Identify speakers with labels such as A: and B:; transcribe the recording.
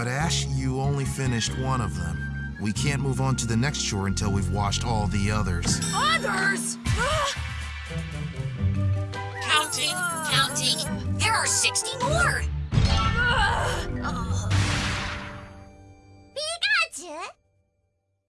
A: But Ash, you only finished one of them. We can't move on to the next shore until we've washed all the others.
B: Others?
C: counting, counting. There are 60 more. Pikachu?